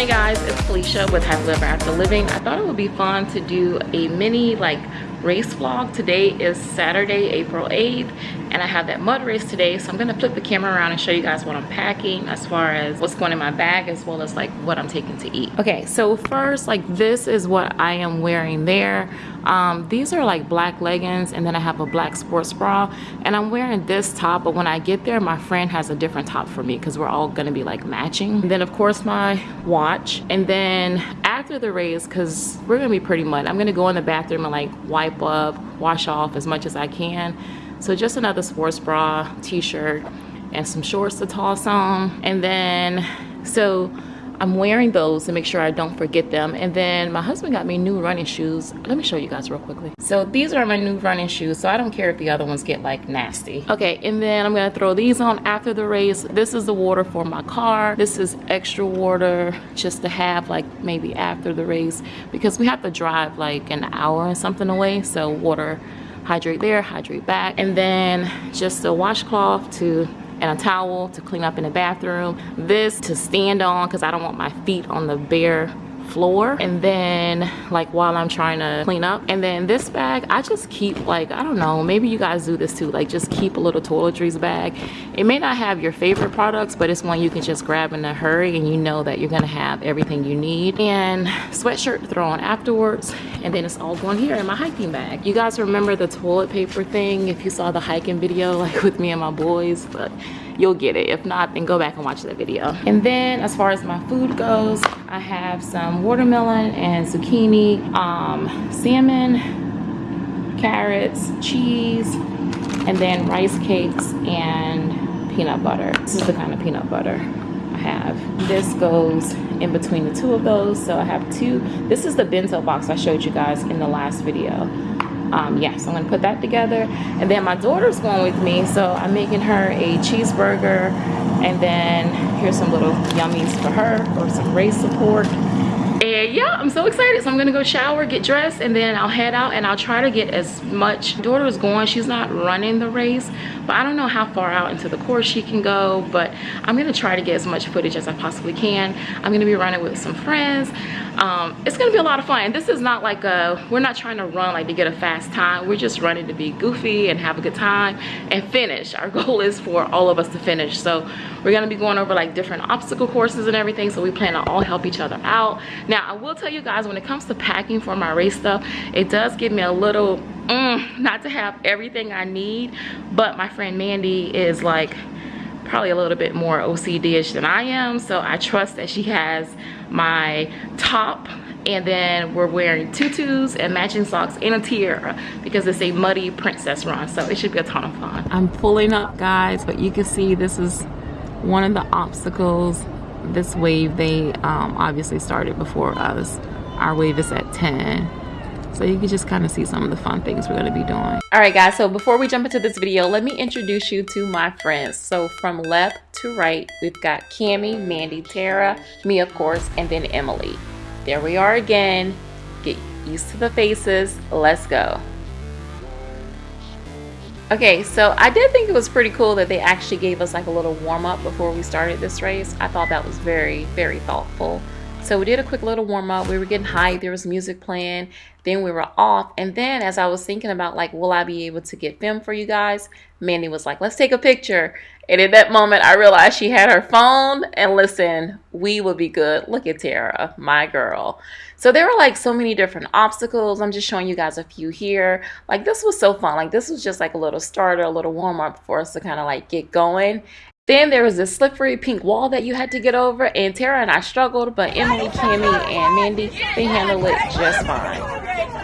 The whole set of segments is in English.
Morning guys, it's Felicia with Happily Ever After Living. I thought it would be fun to do a mini like race vlog. Today is Saturday, April 8th, and I have that mud race today. So I'm gonna flip the camera around and show you guys what I'm packing as far as what's going in my bag as well as like what I'm taking to eat. Okay, so first, like this is what I am wearing there. Um, these are like black leggings and then I have a black sports bra and I'm wearing this top but when I get there my friend has a different top for me because we're all gonna be like matching. And then of course my watch and then after the race because we're gonna be pretty mud I'm gonna go in the bathroom and like wipe up wash off as much as I can. So just another sports bra t-shirt and some shorts to toss on. And then so I'm wearing those to make sure I don't forget them. And then my husband got me new running shoes. Let me show you guys real quickly. So these are my new running shoes. So I don't care if the other ones get like nasty. Okay, and then I'm gonna throw these on after the race. This is the water for my car. This is extra water just to have like maybe after the race because we have to drive like an hour and something away. So water hydrate there, hydrate back. And then just a washcloth to and a towel to clean up in the bathroom. This to stand on because I don't want my feet on the bare floor and then like while I'm trying to clean up. And then this bag I just keep like I don't know maybe you guys do this too like just keep a little toiletries bag. It may not have your favorite products but it's one you can just grab in a hurry and you know that you're gonna have everything you need. And sweatshirt throw on afterwards and then it's all going here in my hiking bag. You guys remember the toilet paper thing if you saw the hiking video like with me and my boys but you'll get it. If not then go back and watch that video. And then as far as my food goes i have some watermelon and zucchini um, salmon carrots cheese and then rice cakes and peanut butter. This is the kind of peanut butter I have. This goes in between the two of those so I have two. This is the bento box I showed you guys in the last video um, yeah, so I'm gonna put that together. And then my daughter's going with me, so I'm making her a cheeseburger. And then here's some little yummies for her for some race support and yeah i'm so excited. So i'm gonna go shower get dressed and then i'll head out and i'll try to get as much. Daughter is going she's not running the race but i don't know how far out into the course she can go but i'm gonna try to get as much footage as i possibly can. I'm gonna be running with some friends. Um, it's gonna be a lot of fun. This is not like a we're not trying to run like to get a fast time. We're just running to be goofy and have a good time and finish. Our goal is for all of us to finish. So we're gonna be going over like different obstacle courses and everything. So we plan to all help each other out now i will tell you guys when it comes to packing for my race stuff it does give me a little mm, not to have everything i need but my friend mandy is like probably a little bit more OCD-ish than I am. So I trust that she has my top and then we're wearing tutus and matching socks and a tiara because it's a muddy princess run so it should be a ton of fun i'm pulling up guys but you can see this is one of the obstacles this wave they um, obviously started before us. Our wave is at 10 so you can just kind of see some of the fun things we're going to be doing. All right guys so before we jump into this video let me introduce you to my friends. So from left to right we've got Cami, Mandy, Tara, me of course and then Emily. There we are again. Get used to the faces. Let's go Okay, so I did think it was pretty cool that they actually gave us like a little warm up before we started this race. I thought that was very, very thoughtful. So we did a quick little warm up. We were getting hyped. There was music playing. Then we were off. And then as I was thinking about like, will I be able to get film for you guys? Mandy was like, let's take a picture. And in that moment, I realized she had her phone. And listen, we will be good. Look at Tara, my girl. So there were like so many different obstacles. I'm just showing you guys a few here. Like this was so fun. Like this was just like a little starter, a little warm up for us to kind of like get going. Then there was this slippery pink wall that you had to get over, and Tara and I struggled, but Emily, Cami, and Mandy, they handled it just fine.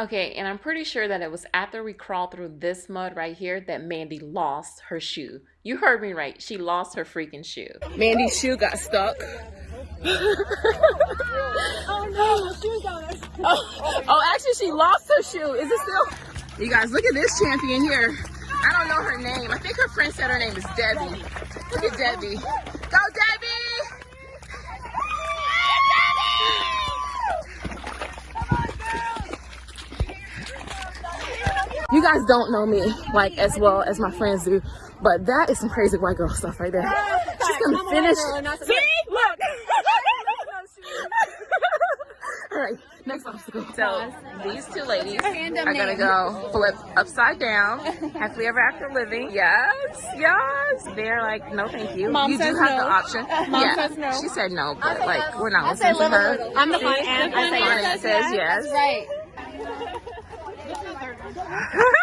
Okay, and I'm pretty sure that it was after we crawled through this mud right here that Mandy lost her shoe. You heard me right. She lost her freaking shoe. Mandy's shoe got stuck. oh no, shoe got oh, oh, actually she lost her shoe. Is it still? You guys, look at this champion here. I don't know her name. I think her friend said her name is Debbie. Look at Debbie. Debbie! You guys don't know me like as well as my friends do, but that is some crazy white girl stuff right there. She's gonna finish. See, look. All right, next obstacle. So these two ladies are gonna go flip upside down. Happily ever after living. Yes, yes. They're like, no, thank you. Mom you do have no. the option. Mom yeah, says no. She said no, but like we're not listening to her. I'm the fun and I say says yes. That's right.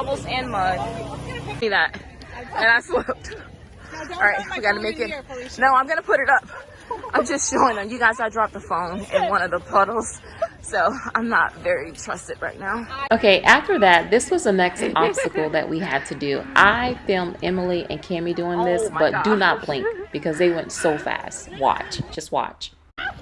bubbles and mud. See that? And I slipped. All right, we gotta make it. No, I'm gonna put it up. I'm just showing them. You guys, I dropped the phone in one of the puddles. So I'm not very trusted right now. Okay, after that, this was the next obstacle that we had to do. I filmed Emily and Cami doing this, oh but God. do not blink because they went so fast. Watch, just watch.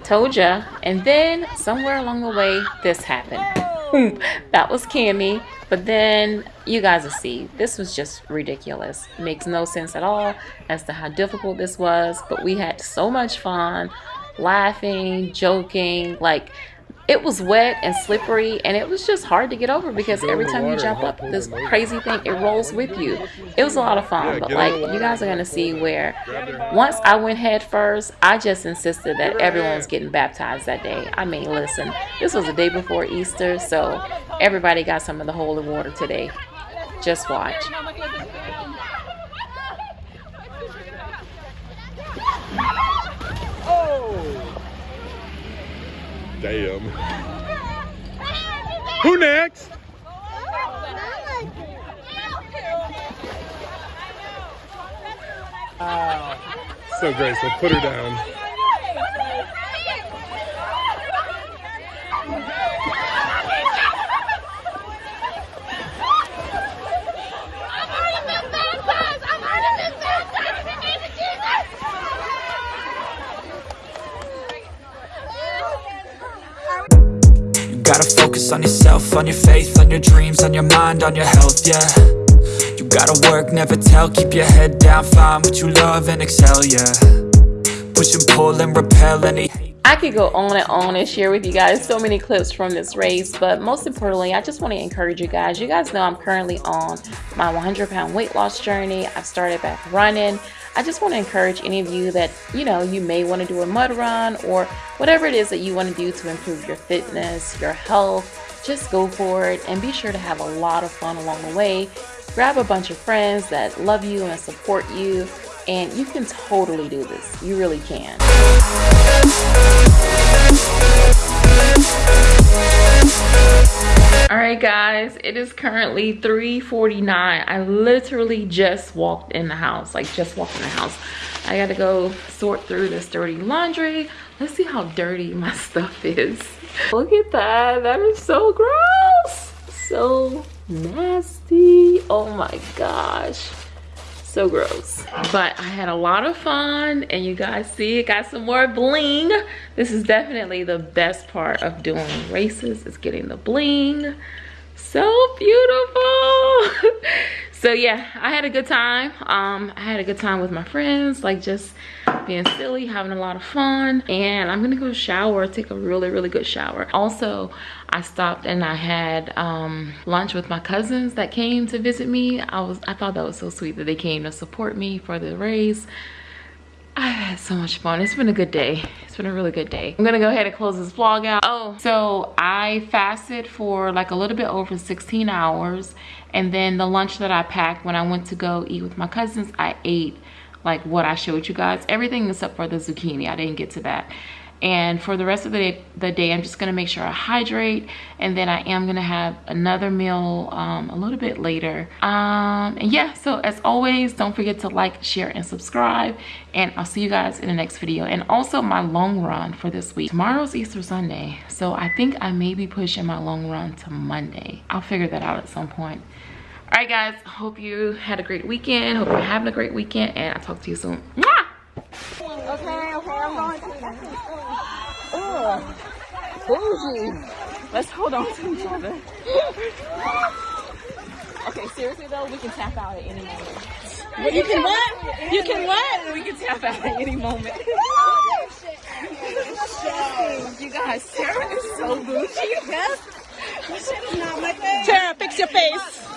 Told ya. And then somewhere along the way, this happened. that was Cami. But then you guys will see, this was just ridiculous. It makes no sense at all as to how difficult this was. But we had so much fun, laughing, joking. Like it was wet and slippery and it was just hard to get over because every time you jump up this crazy thing it rolls with you. It was a lot of fun but like you guys are gonna see where once i went head first i just insisted that everyone was getting baptized that day. I mean listen this was the day before easter so everybody got some of the holy water today. Just watch Damn. Who next? Oh. So graceful. Put her down. Gotta focus on yourself, on your faith, on your dreams, on your mind, on your health, yeah You gotta work, never tell, keep your head down, find what you love and excel, yeah Push and pull and repel any I could go on and on and share with you guys so many clips from this race, but most importantly, I just want to encourage you guys. You guys know I'm currently on my 100 pound weight loss journey. I've started back running. I just want to encourage any of you that, you know, you may want to do a mud run or whatever it is that you want to do to improve your fitness, your health, just go for it and be sure to have a lot of fun along the way. Grab a bunch of friends that love you and support you and you can totally do this. You really can. all right guys it is currently 3:49. i literally just walked in the house like just walked in the house. I gotta go sort through this dirty laundry. Let's see how dirty my stuff is. Look at that. That is so gross. So nasty. Oh my gosh so gross. But i had a lot of fun and you guys see it. Got some more bling. This is definitely the best part of doing races is getting the bling so beautiful. So yeah i had a good time. Um i had a good time with my friends like just being silly having a lot of fun. And i'm gonna go shower take a really really good shower. Also i stopped and i had um lunch with my cousins that came to visit me. I was i thought that was so sweet that they came to support me for the race I've had so much fun. It's been a good day. It's been a really good day. I'm gonna go ahead and close this vlog out. Oh, so I fasted for like a little bit over 16 hours. And then the lunch that I packed when I went to go eat with my cousins, I ate like what I showed you guys. Everything except for the zucchini. I didn't get to that and for the rest of the day, the day i'm just going to make sure i hydrate and then i am going to have another meal um, a little bit later. Um, and yeah so as always don't forget to like share and subscribe and i'll see you guys in the next video. And also my long run for this week. Tomorrow's easter sunday so i think i may be pushing my long run to monday. I'll figure that out at some point. All right guys hope you had a great weekend. Hope you're having a great weekend and i'll talk to you soon Mwah! Okay, okay, I'm going to. Bougie. Let's hold on to each other. okay, seriously though, we can tap out at any moment. You can what? You can what? We can tap out at any moment. you guys, Sarah is so bougie. Yes. Tara, fix your face.